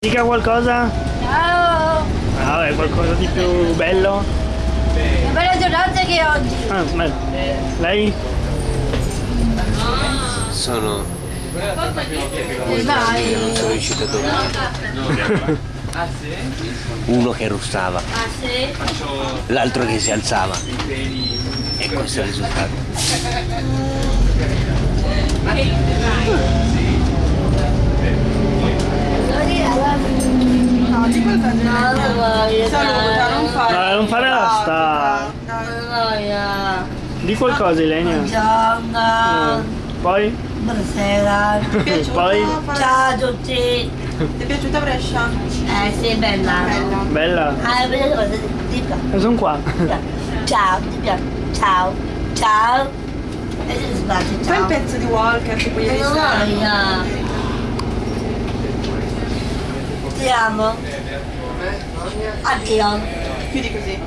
Dica qualcosa? Ciao! Ah, vabbè, qualcosa di più bello? Che bella giornata che è oggi! Ah, bello. Lei? Sono, Vai! non sono riuscito a dormire. Uno che russava, Ah sì? l'altro che si alzava. E questo è il risultato. No, ti porta No, non voglio! Saluta, non fare. No, non fare la sta. Non voglio! Di qualcosa, Ilenia. Buongiorno! Poi? Buonasera! Ti è piaciuta? Poi? Ciao a tutti! Ti è piaciuta Brescia? Eh sì, bella! Bella. Bella. Ah, bella cosa, ti piace? E sono qua. Ciao, ti piace? Ciao! Ciao! E ti spiace, Fai un ciao! pezzo di Walker tipo ieri Non Ti amo! Addio! Chiudi così.